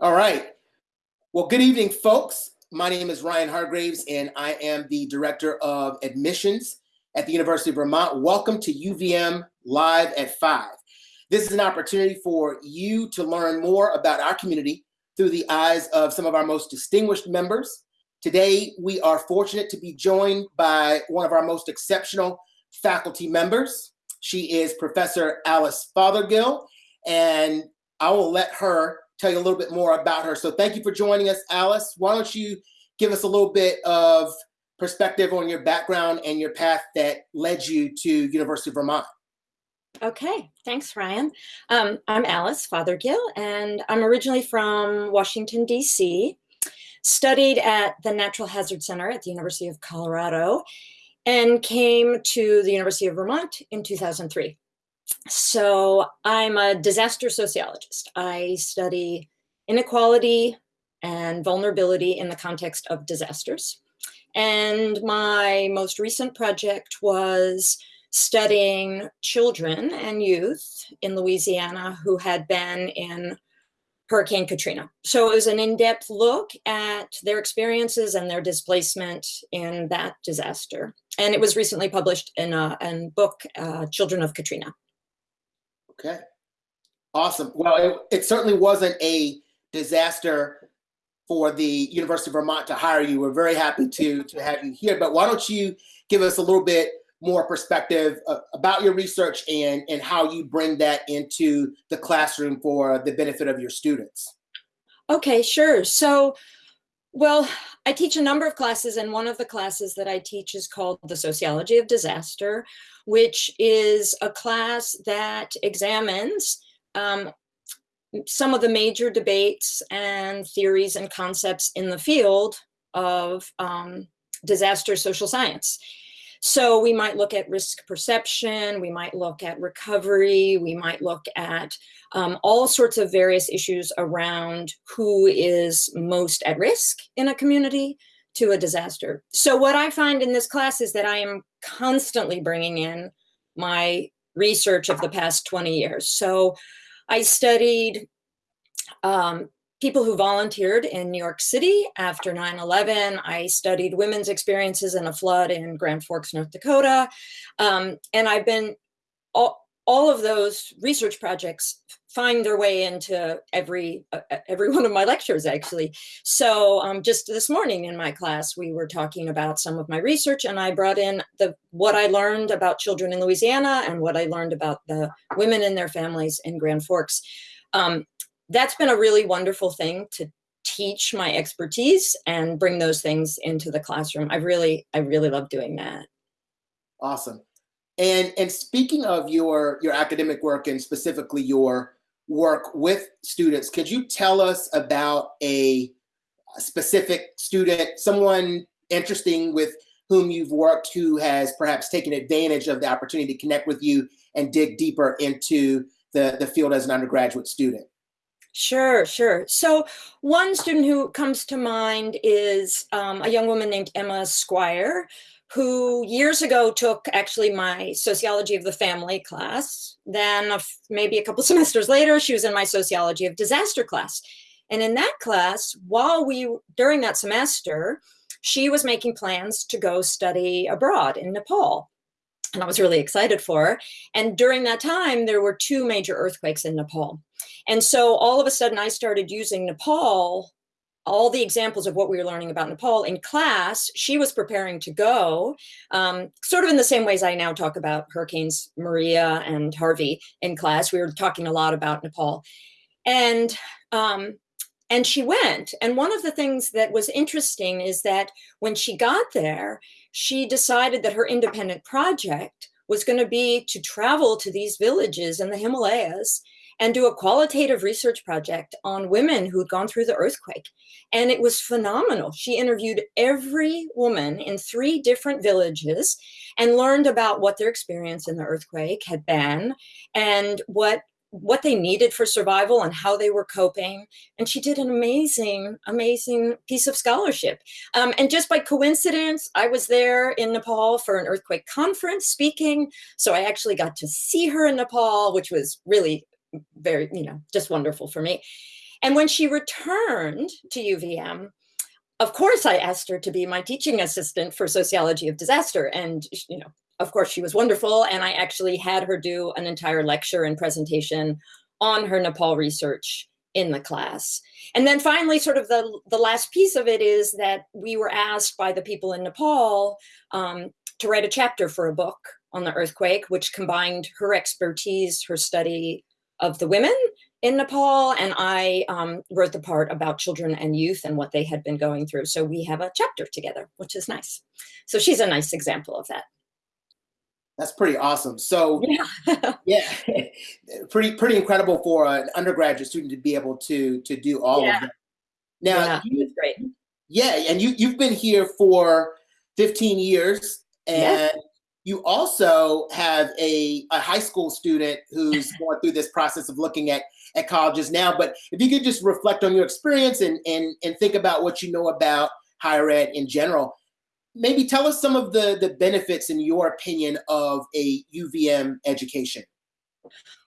All right. Well, good evening, folks. My name is Ryan Hargraves, and I am the Director of Admissions at the University of Vermont. Welcome to UVM Live at 5. This is an opportunity for you to learn more about our community through the eyes of some of our most distinguished members. Today, we are fortunate to be joined by one of our most exceptional faculty members. She is Professor Alice Fothergill, and I will let her tell you a little bit more about her. So thank you for joining us, Alice. Why don't you give us a little bit of perspective on your background and your path that led you to University of Vermont? Okay, thanks, Ryan. Um, I'm Alice Fothergill, and I'm originally from Washington, D.C., studied at the Natural Hazard Center at the University of Colorado, and came to the University of Vermont in 2003. So I'm a disaster sociologist. I study inequality and vulnerability in the context of disasters. And my most recent project was studying children and youth in Louisiana who had been in Hurricane Katrina. So it was an in-depth look at their experiences and their displacement in that disaster. And it was recently published in a, in book, uh, Children of Katrina. Okay. Awesome. Well, it, it certainly wasn't a disaster for the University of Vermont to hire you. We're very happy to, to have you here, but why don't you give us a little bit more perspective uh, about your research and, and how you bring that into the classroom for the benefit of your students? Okay, sure. So, well, I teach a number of classes, and one of the classes that I teach is called The Sociology of Disaster, which is a class that examines um, some of the major debates and theories and concepts in the field of um, disaster social science. So we might look at risk perception, we might look at recovery, we might look at um, all sorts of various issues around who is most at risk in a community, to a disaster. So what I find in this class is that I am constantly bringing in my research of the past 20 years. So I studied um, people who volunteered in New York City after 9-11. I studied women's experiences in a flood in Grand Forks, North Dakota. Um, and I've been, all, all of those research projects find their way into every uh, every one of my lectures actually so um, just this morning in my class we were talking about some of my research and I brought in the what I learned about children in Louisiana and what I learned about the women and their families in Grand Forks um, that's been a really wonderful thing to teach my expertise and bring those things into the classroom. I really I really love doing that. Awesome. And and speaking of your your academic work and specifically your work with students, could you tell us about a specific student, someone interesting with whom you've worked who has perhaps taken advantage of the opportunity to connect with you and dig deeper into the, the field as an undergraduate student? Sure, sure. So one student who comes to mind is um, a young woman named Emma Squire, who years ago took actually my sociology of the family class. Then maybe a couple semesters later, she was in my sociology of disaster class. And in that class, while we, during that semester, she was making plans to go study abroad in Nepal. And I was really excited for. And during that time, there were two major earthquakes in Nepal. And so all of a sudden I started using Nepal all the examples of what we were learning about Nepal in class, she was preparing to go, um, sort of in the same ways I now talk about Hurricanes Maria and Harvey in class. We were talking a lot about Nepal. And, um, and she went. And one of the things that was interesting is that when she got there, she decided that her independent project was going to be to travel to these villages in the Himalayas and do a qualitative research project on women who'd gone through the earthquake. And it was phenomenal. She interviewed every woman in three different villages and learned about what their experience in the earthquake had been and what what they needed for survival and how they were coping. And she did an amazing, amazing piece of scholarship. Um, and just by coincidence, I was there in Nepal for an earthquake conference speaking. So I actually got to see her in Nepal, which was really very, you know, just wonderful for me. And when she returned to UVM, of course, I asked her to be my teaching assistant for sociology of disaster. And, you know, of course, she was wonderful. And I actually had her do an entire lecture and presentation on her Nepal research in the class. And then finally, sort of the, the last piece of it is that we were asked by the people in Nepal um, to write a chapter for a book on the earthquake, which combined her expertise, her study of the women in Nepal, and I um, wrote the part about children and youth and what they had been going through. So we have a chapter together, which is nice. So she's a nice example of that. That's pretty awesome. So yeah, yeah pretty pretty incredible for an undergraduate student to be able to to do all yeah. of that. Now, yeah, you, great. Yeah, and you you've been here for 15 years, and yeah. you also have a, a high school student who's going through this process of looking at at colleges now. But if you could just reflect on your experience and and and think about what you know about higher ed in general, maybe tell us some of the the benefits in your opinion of a UVM education.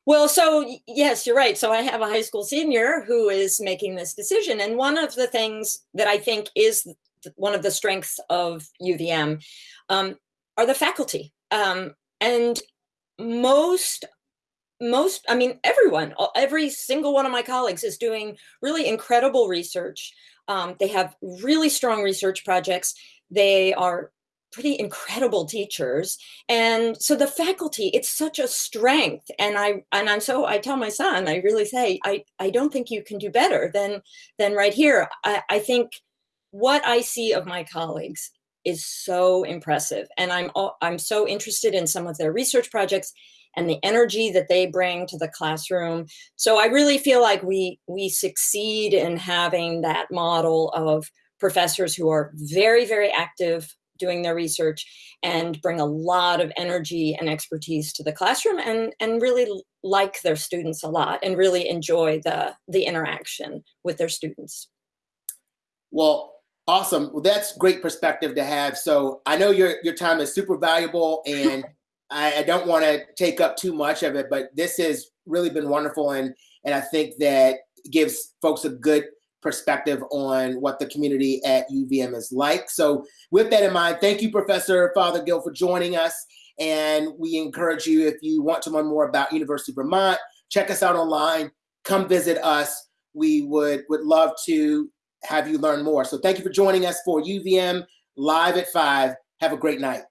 Well, so yes, you're right. So I have a high school senior who is making this decision. And one of the things that I think is one of the strengths of UVM um, are the faculty. Um, and most most, I mean, everyone, every single one of my colleagues is doing really incredible research. Um, they have really strong research projects. They are pretty incredible teachers. And so the faculty, it's such a strength. And I and I'm so I tell my son, I really say, I, I don't think you can do better than than right here. I, I think what I see of my colleagues is so impressive. And I'm I'm so interested in some of their research projects and the energy that they bring to the classroom. So I really feel like we we succeed in having that model of professors who are very, very active doing their research and bring a lot of energy and expertise to the classroom and, and really like their students a lot and really enjoy the, the interaction with their students. Well, awesome. Well, that's great perspective to have. So I know your, your time is super valuable and I, I don't want to take up too much of it, but this has really been wonderful. And, and I think that gives folks a good perspective on what the community at UVM is like. So with that in mind, thank you, Professor Father Fothergill, for joining us. And we encourage you, if you want to learn more about University of Vermont, check us out online, come visit us. We would, would love to have you learn more. So thank you for joining us for UVM Live at 5. Have a great night.